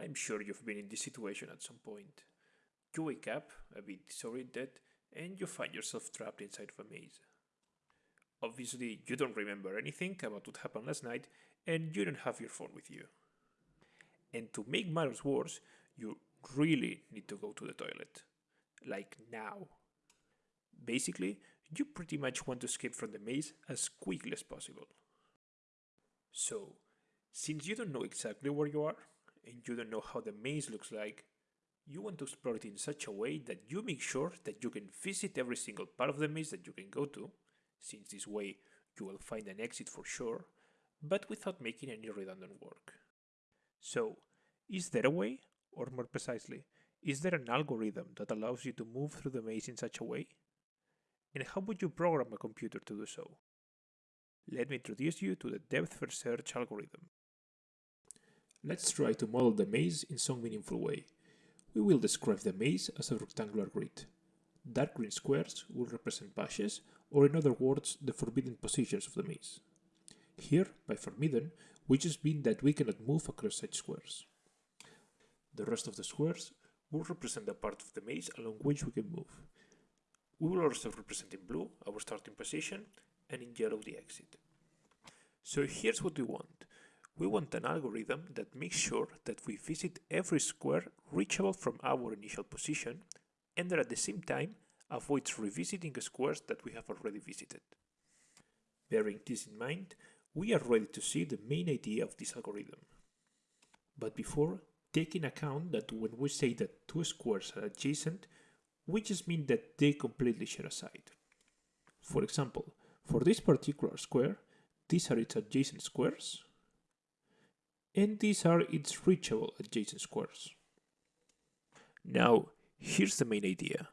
I'm sure you've been in this situation at some point. You wake up, a bit disoriented, and you find yourself trapped inside of a maze. Obviously, you don't remember anything about what happened last night, and you don't have your phone with you. And to make matters worse, you really need to go to the toilet. Like now. Basically, you pretty much want to escape from the maze as quickly as possible. So, since you don't know exactly where you are, and you don't know how the maze looks like, you want to explore it in such a way that you make sure that you can visit every single part of the maze that you can go to, since this way you will find an exit for sure, but without making any redundant work. So, is there a way, or more precisely, is there an algorithm that allows you to move through the maze in such a way? And how would you program a computer to do so? Let me introduce you to the depth first search algorithm. Let's try to model the maze in some meaningful way. We will describe the maze as a rectangular grid. Dark green squares will represent patches, or in other words, the forbidden positions of the maze. Here, by forbidden, we just mean that we cannot move across such squares. The rest of the squares will represent the part of the maze along which we can move. We will also represent in blue our starting position and in yellow the exit. So here's what we want. We want an algorithm that makes sure that we visit every square reachable from our initial position and that at the same time avoids revisiting squares that we have already visited. Bearing this in mind, we are ready to see the main idea of this algorithm. But before, take in account that when we say that two squares are adjacent, we just mean that they completely share a side. For example, for this particular square, these are its adjacent squares, and these are its reachable adjacent squares. Now, here's the main idea.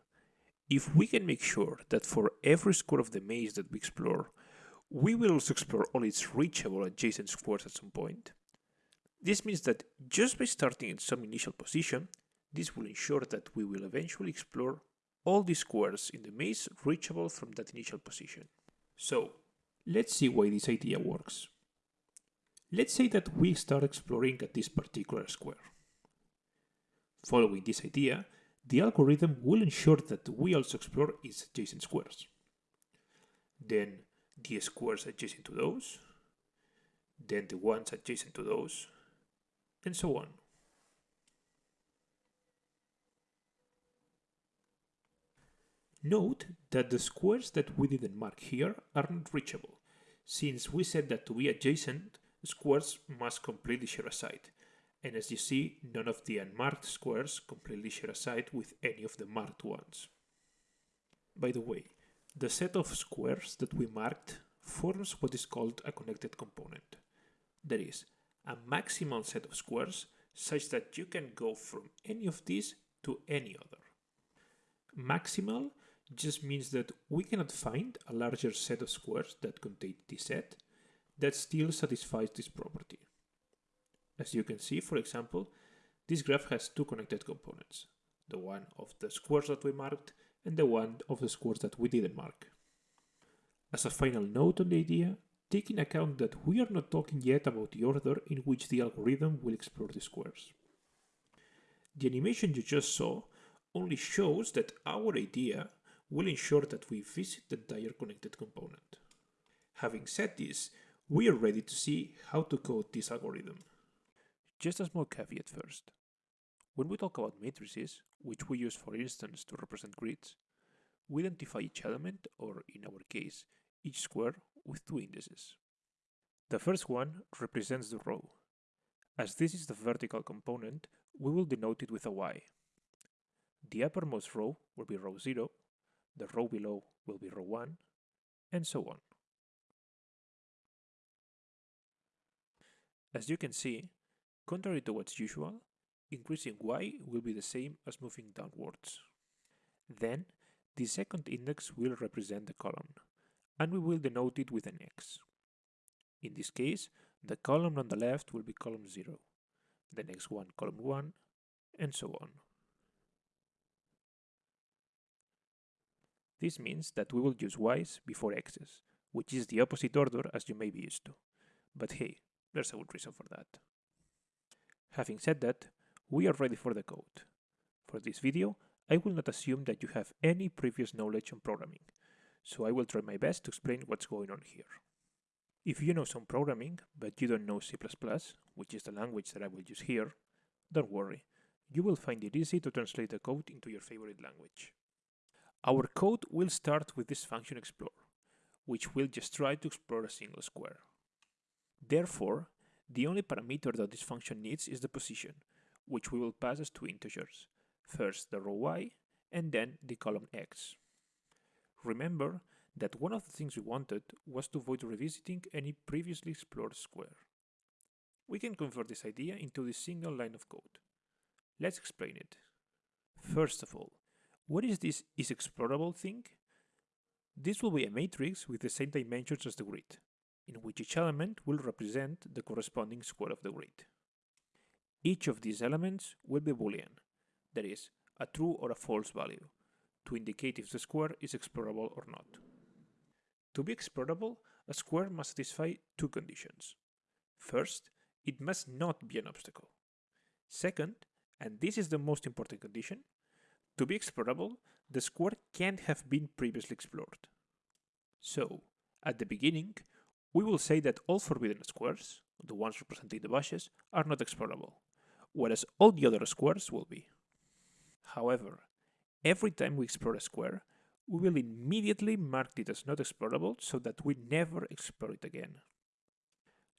If we can make sure that for every square of the maze that we explore, we will also explore all its reachable adjacent squares at some point, this means that just by starting in some initial position, this will ensure that we will eventually explore all the squares in the maze reachable from that initial position. So, let's see why this idea works. Let's say that we start exploring at this particular square. Following this idea, the algorithm will ensure that we also explore its adjacent squares. Then the squares adjacent to those, then the ones adjacent to those, and so on. Note that the squares that we didn't mark here are not reachable, since we said that to be adjacent, squares must completely share a side, and as you see, none of the unmarked squares completely share a side with any of the marked ones. By the way, the set of squares that we marked forms what is called a connected component. That is, a maximal set of squares such that you can go from any of these to any other. Maximal just means that we cannot find a larger set of squares that contain this set that still satisfies this property. As you can see, for example, this graph has two connected components, the one of the squares that we marked and the one of the squares that we didn't mark. As a final note on the idea, take in account that we are not talking yet about the order in which the algorithm will explore the squares. The animation you just saw only shows that our idea will ensure that we visit the entire connected component. Having said this, we are ready to see how to code this algorithm. Just a small caveat first. When we talk about matrices, which we use for instance to represent grids, we identify each element, or in our case, each square, with two indices. The first one represents the row. As this is the vertical component, we will denote it with a y. The uppermost row will be row 0, the row below will be row 1, and so on. As you can see, contrary to what's usual, increasing y will be the same as moving downwards. Then, the second index will represent the column, and we will denote it with an x. In this case, the column on the left will be column 0, the next one column 1, and so on. This means that we will use y's before x's, which is the opposite order as you may be used to. But hey, there's a good reason for that. Having said that, we are ready for the code. For this video, I will not assume that you have any previous knowledge on programming, so I will try my best to explain what's going on here. If you know some programming, but you don't know C++, which is the language that I will use here, don't worry, you will find it easy to translate the code into your favorite language. Our code will start with this function explore, which will just try to explore a single square. Therefore, the only parameter that this function needs is the position, which we will pass as two integers, first the row y and then the column x. Remember that one of the things we wanted was to avoid revisiting any previously explored square. We can convert this idea into this single line of code. Let's explain it. First of all, what is this is explorable thing? This will be a matrix with the same dimensions as the grid, in which each element will represent the corresponding square of the grid. Each of these elements will be boolean, that is, a true or a false value, to indicate if the square is explorable or not. To be explorable, a square must satisfy two conditions. First, it must not be an obstacle. Second, and this is the most important condition, to be explorable, the square can't have been previously explored. So, at the beginning, we will say that all forbidden squares, the ones representing the bushes, are not explorable, whereas all the other squares will be. However, every time we explore a square, we will immediately mark it as not explorable so that we never explore it again.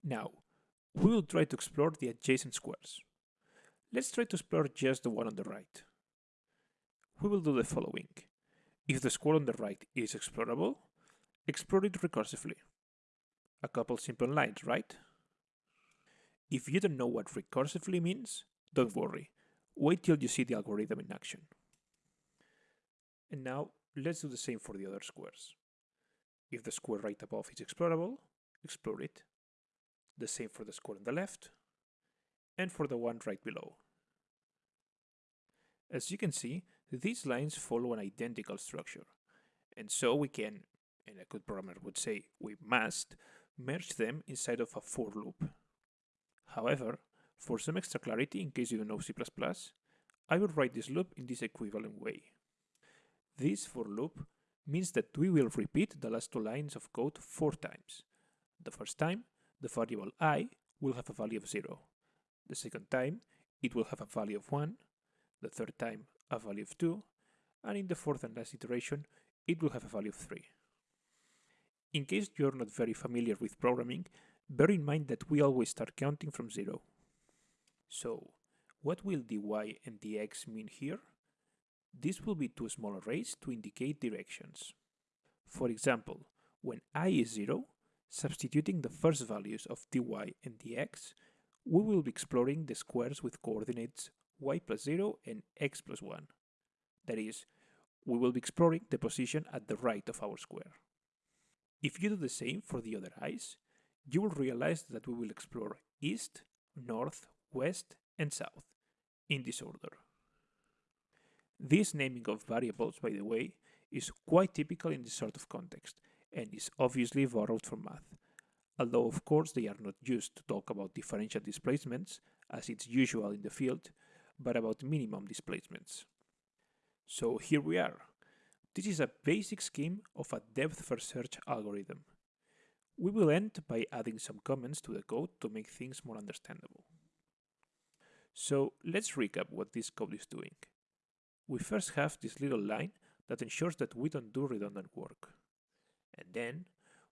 Now, we will try to explore the adjacent squares. Let's try to explore just the one on the right. We will do the following. If the square on the right is explorable, explore it recursively. A couple simple lines, right? If you don't know what recursively means, don't worry. Wait till you see the algorithm in action. And now, let's do the same for the other squares. If the square right above is explorable, explore it. The same for the square on the left, and for the one right below. As you can see, these lines follow an identical structure, and so we can, and a good programmer would say we must, merge them inside of a for loop. However, for some extra clarity in case you don't know C++, I will write this loop in this equivalent way. This for loop means that we will repeat the last two lines of code four times. The first time, the variable i will have a value of 0, the second time, it will have a value of 1. The third time, a value of 2. And in the fourth and last iteration, it will have a value of 3. In case you're not very familiar with programming, bear in mind that we always start counting from 0. So, what will dy and dx mean here? This will be two small arrays to indicate directions. For example, when i is 0, substituting the first values of dy and dx we will be exploring the squares with coordinates y plus 0 and x plus 1. That is, we will be exploring the position at the right of our square. If you do the same for the other i's, you will realize that we will explore east, north, west, and south, in this order. This naming of variables, by the way, is quite typical in this sort of context, and is obviously borrowed from math, although of course they are not used to talk about differential displacements, as it's usual in the field, but about minimum displacements. So here we are. This is a basic scheme of a depth-first search algorithm. We will end by adding some comments to the code to make things more understandable. So let's recap what this code is doing. We first have this little line that ensures that we don't do redundant work. And then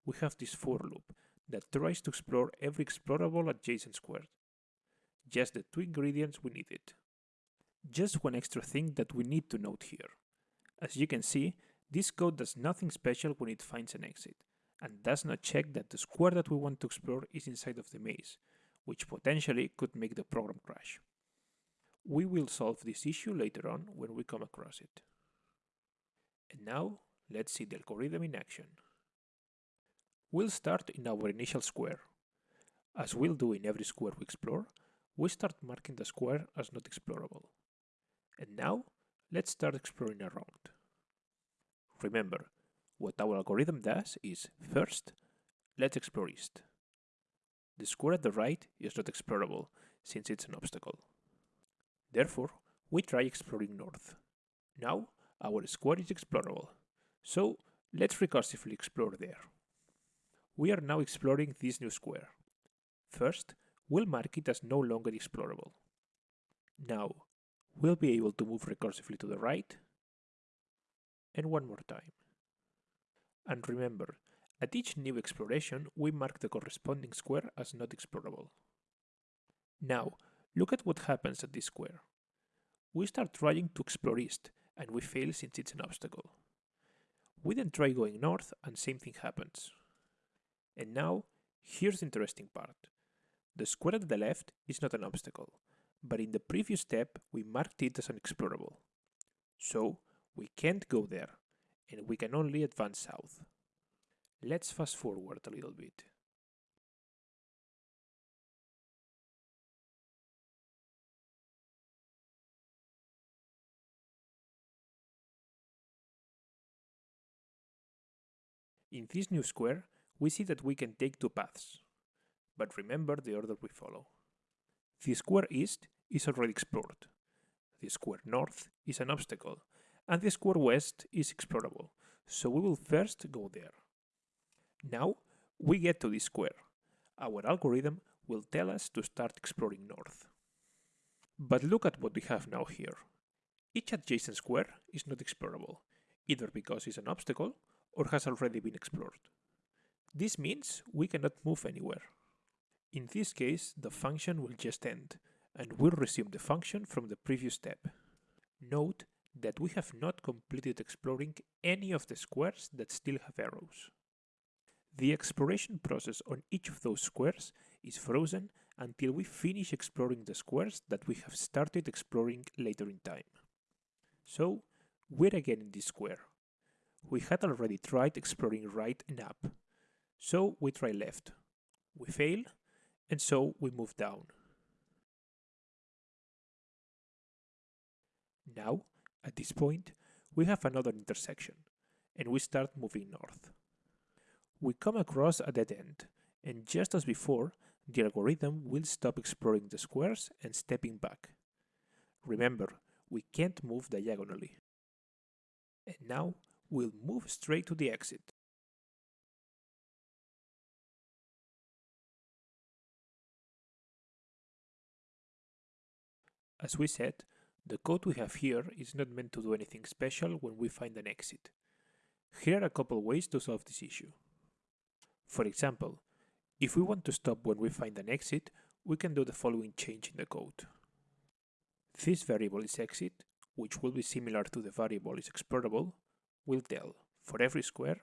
we have this for loop that tries to explore every explorable adjacent square. Just the two ingredients we needed. Just one extra thing that we need to note here. As you can see, this code does nothing special when it finds an exit, and does not check that the square that we want to explore is inside of the maze, which potentially could make the program crash. We will solve this issue later on when we come across it. And now, let's see the algorithm in action. We'll start in our initial square. As we'll do in every square we explore, we start marking the square as not explorable. And now, let's start exploring around. Remember, what our algorithm does is, first, let's explore east. The square at the right is not explorable, since it's an obstacle. Therefore, we try exploring north. Now, our square is explorable, so let's recursively explore there. We are now exploring this new square. First, we'll mark it as no longer explorable. Now, we'll be able to move recursively to the right, and one more time. And remember, at each new exploration, we mark the corresponding square as not explorable. Now, look at what happens at this square. We start trying to explore east, and we fail since it's an obstacle. We then try going north, and same thing happens. And now, here's the interesting part. The square at the left is not an obstacle, but in the previous step we marked it as unexplorable. So, we can't go there, and we can only advance south. Let's fast forward a little bit. In this new square, we see that we can take two paths. But remember the order we follow. The square east is already explored. The square north is an obstacle, and the square west is explorable, so we will first go there. Now we get to this square. Our algorithm will tell us to start exploring north. But look at what we have now here. Each adjacent square is not explorable, either because it's an obstacle or has already been explored. This means we cannot move anywhere. In this case, the function will just end, and we'll resume the function from the previous step. Note that we have not completed exploring any of the squares that still have arrows. The exploration process on each of those squares is frozen until we finish exploring the squares that we have started exploring later in time. So, we're again in this square. We had already tried exploring right and up, so we try left. We fail, and so we move down. Now, at this point, we have another intersection, and we start moving north. We come across a dead end, and just as before, the algorithm will stop exploring the squares and stepping back. Remember, we can't move diagonally. And now we'll move straight to the exit. As we said, the code we have here is not meant to do anything special when we find an exit. Here are a couple ways to solve this issue. For example, if we want to stop when we find an exit, we can do the following change in the code. This variable is exit, which will be similar to the variable is explorable, will tell for every square,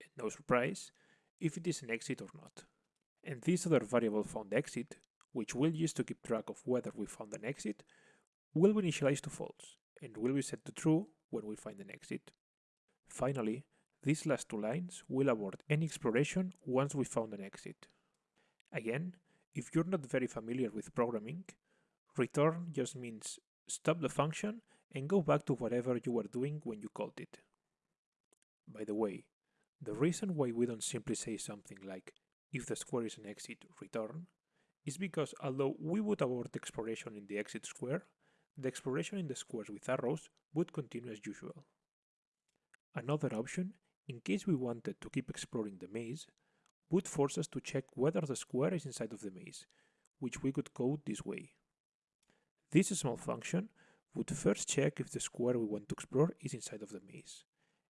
and no surprise, if it is an exit or not. And this other variable found exit, which we'll use to keep track of whether we found an exit, will be initialized to false and will be set to true when we find an exit. Finally, these last two lines will abort any exploration once we found an exit. Again, if you're not very familiar with programming, return just means stop the function and go back to whatever you were doing when you called it. By the way, the reason why we don't simply say something like if the square is an exit, return, is because although we would abort exploration in the exit square, the exploration in the squares with arrows would continue as usual. Another option, in case we wanted to keep exploring the maze, would force us to check whether the square is inside of the maze, which we could code this way. This small function would first check if the square we want to explore is inside of the maze,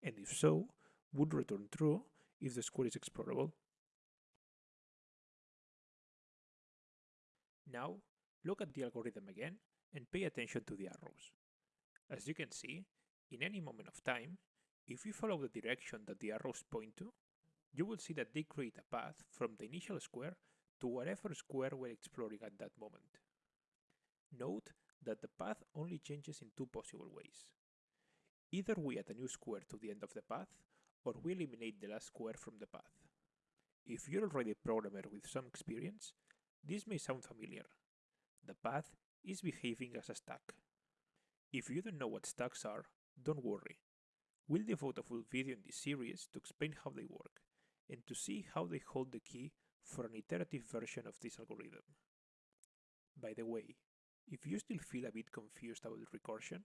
and if so, would return true if the square is explorable. Now, look at the algorithm again and pay attention to the arrows. As you can see, in any moment of time, if you follow the direction that the arrows point to, you will see that they create a path from the initial square to whatever square we're exploring at that moment. Note that the path only changes in two possible ways. Either we add a new square to the end of the path, or we eliminate the last square from the path. If you're already a programmer with some experience, this may sound familiar. The path is behaving as a stack. If you don't know what stacks are, don't worry. We'll devote a full video in this series to explain how they work, and to see how they hold the key for an iterative version of this algorithm. By the way, If you still feel a bit confused about recursion,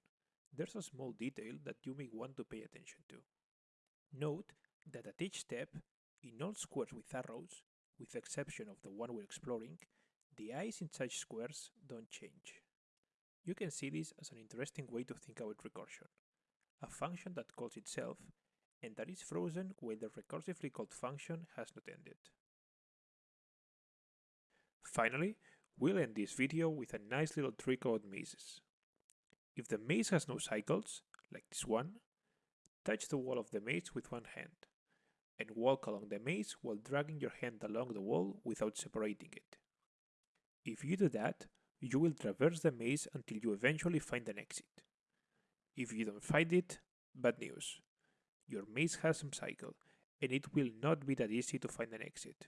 there's a small detail that you may want to pay attention to. Note that at each step, in all squares with arrows, with the exception of the one we're exploring, the i's in such squares don't change. You can see this as an interesting way to think about recursion, a function that calls itself and that is frozen while the recursively called function has not ended. Finally, we'll end this video with a nice little trick about mazes. If the maze has no cycles, like this one, touch the wall of the maze with one hand, and walk along the maze while dragging your hand along the wall without separating it. If you do that, you will traverse the maze until you eventually find an exit. If you don't find it, bad news. Your maze has some cycle, and it will not be that easy to find an exit.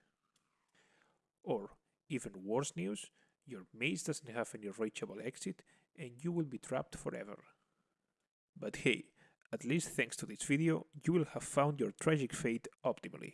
Or, even worse news, your maze doesn't have any reachable exit and you will be trapped forever. But hey, at least thanks to this video, you will have found your tragic fate optimally.